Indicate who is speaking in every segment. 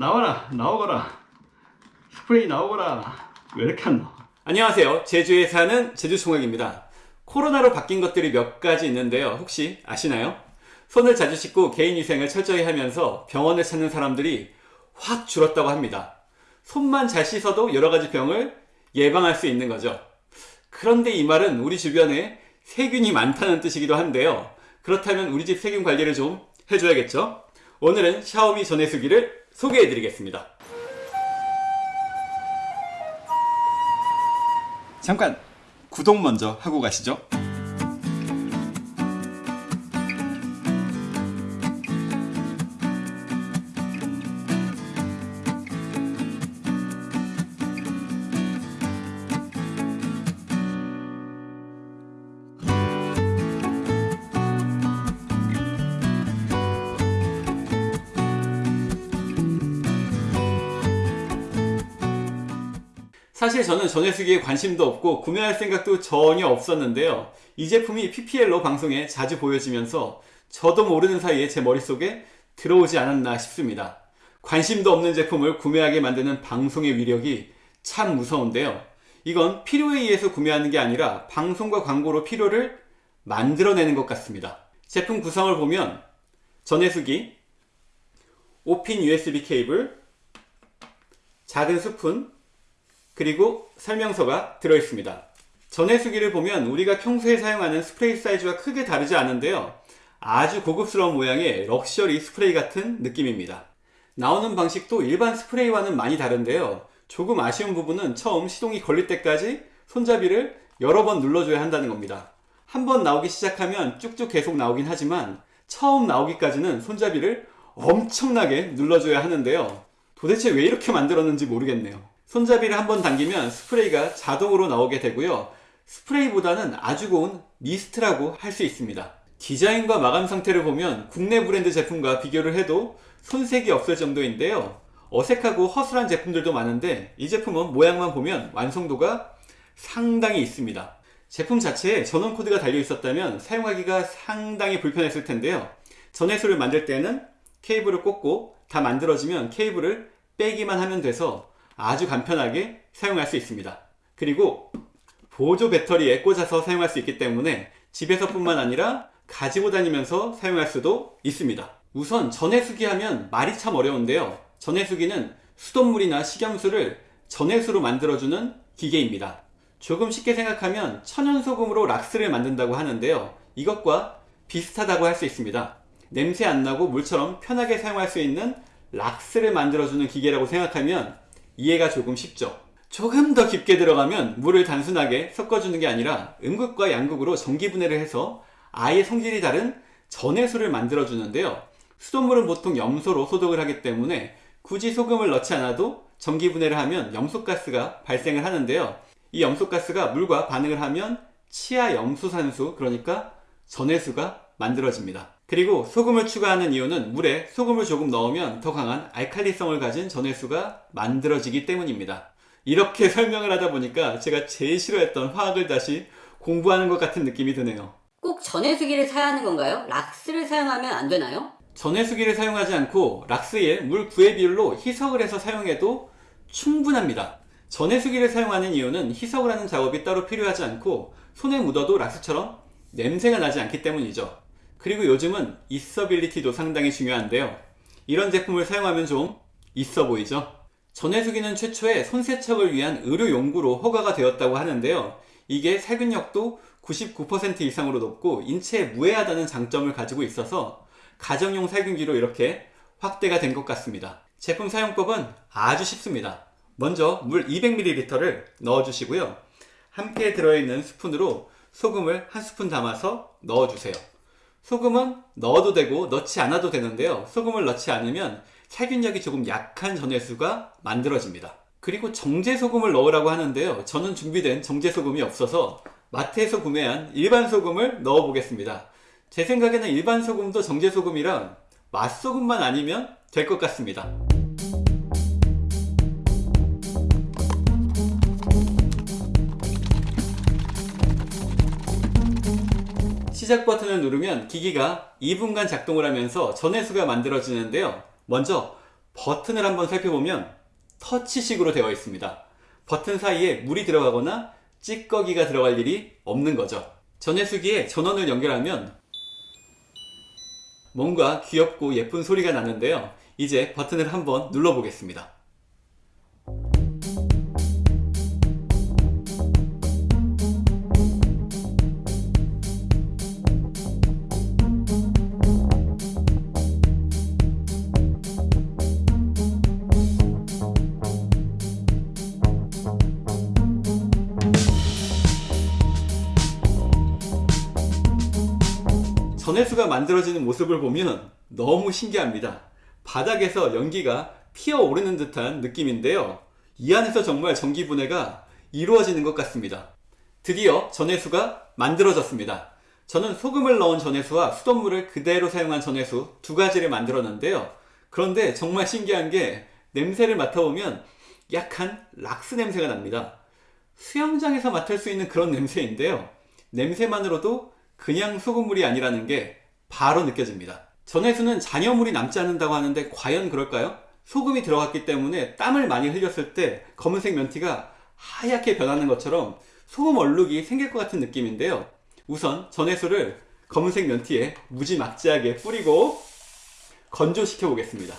Speaker 1: 나와라 나오거라 스프레이 나오거라 왜 이렇게 안 나와
Speaker 2: 안녕하세요. 제주에 사는 제주총각입니다. 코로나로 바뀐 것들이 몇 가지 있는데요. 혹시 아시나요? 손을 자주 씻고 개인위생을 철저히 하면서 병원을 찾는 사람들이 확 줄었다고 합니다. 손만 잘 씻어도 여러 가지 병을 예방할 수 있는 거죠. 그런데 이 말은 우리 주변에 세균이 많다는 뜻이기도 한데요. 그렇다면 우리 집 세균 관리를 좀 해줘야겠죠? 오늘은 샤오미 전해수기를 소개해드리겠습니다. 잠깐 구독 먼저 하고 가시죠. 사실 저는 전해수기에 관심도 없고 구매할 생각도 전혀 없었는데요. 이 제품이 PPL로 방송에 자주 보여지면서 저도 모르는 사이에 제 머릿속에 들어오지 않았나 싶습니다. 관심도 없는 제품을 구매하게 만드는 방송의 위력이 참 무서운데요. 이건 필요에 의해서 구매하는 게 아니라 방송과 광고로 필요를 만들어내는 것 같습니다. 제품 구성을 보면 전해수기, 5핀 USB 케이블, 작은 스푼, 그리고 설명서가 들어있습니다. 전해수기를 보면 우리가 평소에 사용하는 스프레이 사이즈와 크게 다르지 않은데요. 아주 고급스러운 모양의 럭셔리 스프레이 같은 느낌입니다. 나오는 방식도 일반 스프레이와는 많이 다른데요. 조금 아쉬운 부분은 처음 시동이 걸릴 때까지 손잡이를 여러 번 눌러줘야 한다는 겁니다. 한 번 나오기 시작하면 쭉쭉 계속 나오긴 하지만 처음 나오기까지는 손잡이를 엄청나게 눌러줘야 하는데요. 도대체 왜 이렇게 만들었는지 모르겠네요. 손잡이를 한번 당기면 스프레이가 자동으로 나오게 되고요. 스프레이보다는 아주 고운 미스트라고 할 수 있습니다. 디자인과 마감 상태를 보면 국내 브랜드 제품과 비교를 해도 손색이 없을 정도인데요. 어색하고 허술한 제품들도 많은데 이 제품은 모양만 보면 완성도가 상당히 있습니다. 제품 자체에 전원 코드가 달려 있었다면 사용하기가 상당히 불편했을 텐데요. 전해수를 만들 때는 케이블을 꽂고 다 만들어지면 케이블을 빼기만 하면 돼서 아주 간편하게 사용할 수 있습니다. 그리고 보조 배터리에 꽂아서 사용할 수 있기 때문에 집에서 뿐만 아니라 가지고 다니면서 사용할 수도 있습니다. 우선 전해수기 하면 말이 참 어려운데요. 전해수기는 수돗물이나 식염수를 전해수로 만들어주는 기계입니다. 조금 쉽게 생각하면 천연소금으로 락스를 만든다고 하는데요. 이것과 비슷하다고 할 수 있습니다. 냄새 안 나고 물처럼 편하게 사용할 수 있는 락스를 만들어주는 기계라고 생각하면 이해가 조금 쉽죠. 조금 더 깊게 들어가면 물을 단순하게 섞어주는 게 아니라 음극과 양극으로 전기분해를 해서 아예 성질이 다른 전해수를 만들어 주는데요. 수돗물은 보통 염소로 소독을 하기 때문에 굳이 소금을 넣지 않아도 전기분해를 하면 염소가스가 발생을 하는데요. 이 염소가스가 물과 반응을 하면 치아 염소산수 그러니까 전해수가 만들어집니다. 그리고 소금을 추가하는 이유는 물에 소금을 조금 넣으면 더 강한 알칼리성을 가진 전해수가 만들어지기 때문입니다. 이렇게 설명을 하다 보니까 제가 제일 싫어했던 화학을 다시 공부하는 것 같은 느낌이 드네요.
Speaker 3: 꼭 전해수기를 사야 하는 건가요? 락스를 사용하면 안 되나요?
Speaker 2: 전해수기를 사용하지 않고 락스에 물 9의 비율로 희석을 해서 사용해도 충분합니다. 전해수기를 사용하는 이유는 희석을 하는 작업이 따로 필요하지 않고 손에 묻어도 락스처럼 냄새가 나지 않기 때문이죠. 그리고 요즘은 있어빌리티도 상당히 중요한데요. 이런 제품을 사용하면 좀 있어 보이죠? 전해수기는 최초에 손세척을 위한 의료 용구로 허가가 되었다고 하는데요. 이게 살균력도 99% 이상으로 높고 인체에 무해하다는 장점을 가지고 있어서 가정용 살균기로 이렇게 확대가 된 것 같습니다. 제품 사용법은 아주 쉽습니다. 먼저 물 200ml를 넣어주시고요. 함께 들어있는 스푼으로 소금을 한 스푼 담아서 넣어주세요. 소금은 넣어도 되고 넣지 않아도 되는데요. 소금을 넣지 않으면 살균력이 조금 약한 전해수가 만들어집니다. 그리고 정제소금을 넣으라고 하는데요. 저는 준비된 정제소금이 없어서 마트에서 구매한 일반 소금을 넣어 보겠습니다. 제 생각에는 일반 소금도 정제소금이랑 맛소금만 아니면 될 것 같습니다. 시작 버튼을 누르면 기기가 2분간 작동을 하면서 전해수가 만들어지는데요. 먼저 버튼을 한번 살펴보면 터치식으로 되어 있습니다. 버튼 사이에 물이 들어가거나 찌꺼기가 들어갈 일이 없는 거죠. 전해수기에 전원을 연결하면 뭔가 귀엽고 예쁜 소리가 나는데요. 이제 버튼을 한번 눌러보겠습니다. 전해수가 만들어지는 모습을 보면 너무 신기합니다. 바닥에서 연기가 피어오르는 듯한 느낌인데요. 이 안에서 정말 전기 분해가 이루어지는 것 같습니다. 드디어 전해수가 만들어졌습니다. 저는 소금을 넣은 전해수와 수돗물을 그대로 사용한 전해수 두 가지를 만들었는데요. 그런데 정말 신기한 게 냄새를 맡아보면 약간 락스 냄새가 납니다. 수영장에서 맡을 수 있는 그런 냄새인데요. 냄새만으로도 그냥 소금물이 아니라는 게 바로 느껴집니다. 전해수는 잔여물이 남지 않는다고 하는데 과연 그럴까요? 소금이 들어갔기 때문에 땀을 많이 흘렸을 때 검은색 면티가 하얗게 변하는 것처럼 소금 얼룩이 생길 것 같은 느낌인데요. 우선 전해수를 검은색 면티에 무지막지하게 뿌리고 건조시켜 보겠습니다.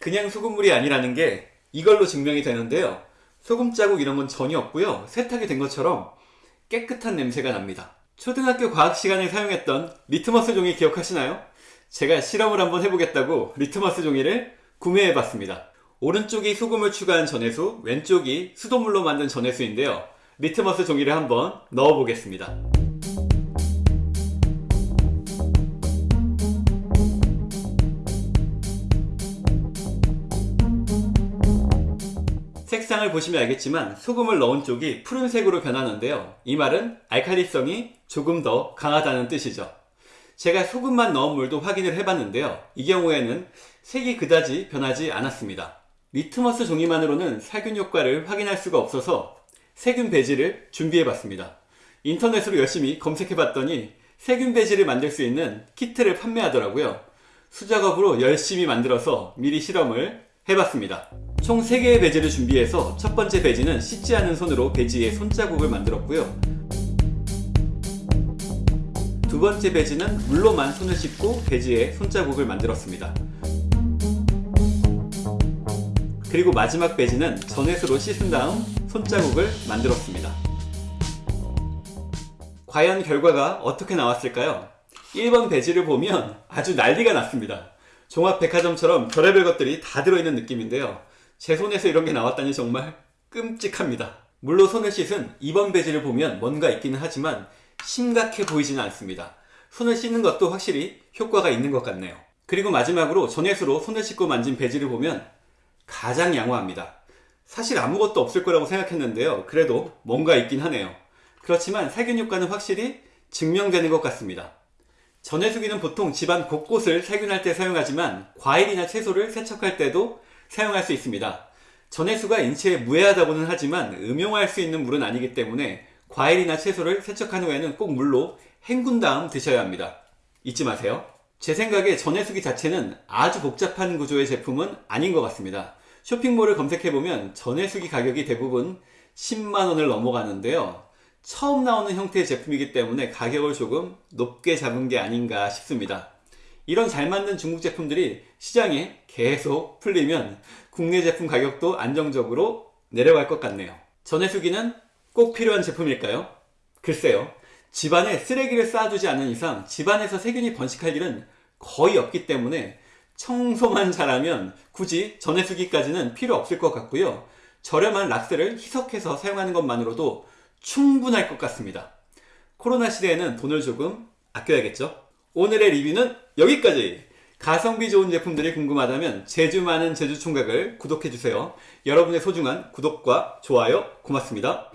Speaker 2: 그냥 소금물이 아니라는 게 이걸로 증명이 되는데요. 소금 자국 이런 건 전혀 없고요. 세탁이 된 것처럼 깨끗한 냄새가 납니다. 초등학교 과학 시간에 사용했던 리트머스 종이 기억하시나요? 제가 실험을 한번 해보겠다고 리트머스 종이를 구매해 봤습니다. 오른쪽이 소금을 추가한 전해수, 왼쪽이 수돗물로 만든 전해수인데요. 리트머스 종이를 한번 넣어 보겠습니다. 색상을 보시면 알겠지만 소금을 넣은 쪽이 푸른색으로 변하는데요. 이 말은 알칼리성이 조금 더 강하다는 뜻이죠. 제가 소금만 넣은 물도 확인을 해봤는데요. 이 경우에는 색이 그다지 변하지 않았습니다. 리트머스 종이만으로는 살균 효과를 확인할 수가 없어서 세균 배지를 준비해봤습니다. 인터넷으로 열심히 검색해봤더니 세균 배지를 만들 수 있는 키트를 판매하더라고요. 수작업으로 열심히 만들어서 미리 실험을 해봤습니다. 총 3개의 배지를 준비해서 첫 번째 배지는 씻지 않은 손으로 배지에 손자국을 만들었고요. 두 번째 배지는 물로만 손을 씻고 배지에 손자국을 만들었습니다. 그리고 마지막 배지는 전해수로 씻은 다음 손자국을 만들었습니다. 과연 결과가 어떻게 나왔을까요? 1번 배지를 보면 아주 난리가 났습니다. 종합백화점처럼 별의별 것들이 다 들어있는 느낌인데요. 제 손에서 이런 게 나왔다니 정말 끔찍합니다. 물로 손을 씻은 2번 배지를 보면 뭔가 있기는 하지만 심각해 보이지는 않습니다. 손을 씻는 것도 확실히 효과가 있는 것 같네요. 그리고 마지막으로 전해수로 손을 씻고 만진 배지를 보면 가장 양호합니다. 사실 아무것도 없을 거라고 생각했는데요. 그래도 뭔가 있긴 하네요. 그렇지만 살균 효과는 확실히 증명되는 것 같습니다. 전해수기는 보통 집안 곳곳을 살균할 때 사용하지만 과일이나 채소를 세척할 때도 사용할 수 있습니다. 전해수가 인체에 무해하다고는 하지만 음용할 수 있는 물은 아니기 때문에 과일이나 채소를 세척한 후에는 꼭 물로 헹군 다음 드셔야 합니다. 잊지 마세요. 제 생각에 전해수기 자체는 아주 복잡한 구조의 제품은 아닌 것 같습니다. 쇼핑몰을 검색해보면 전해수기 가격이 대부분 10만원을 넘어가는데요. 처음 나오는 형태의 제품이기 때문에 가격을 조금 높게 잡은 게 아닌가 싶습니다. 이런 잘 만든 중국 제품들이 시장에 계속 풀리면 국내 제품 가격도 안정적으로 내려갈 것 같네요. 전해수기는 꼭 필요한 제품일까요? 글쎄요. 집안에 쓰레기를 쌓아두지 않는 이상 집안에서 세균이 번식할 일은 거의 없기 때문에 청소만 잘하면 굳이 전해수기까지는 필요 없을 것 같고요. 저렴한 락스를 희석해서 사용하는 것만으로도 충분할 것 같습니다. 코로나 시대에는 돈을 조금 아껴야겠죠? 오늘의 리뷰는 여기까지! 가성비 좋은 제품들이 궁금하다면 제주 많은 제주총각을 구독해주세요. 여러분의 소중한 구독과 좋아요 고맙습니다.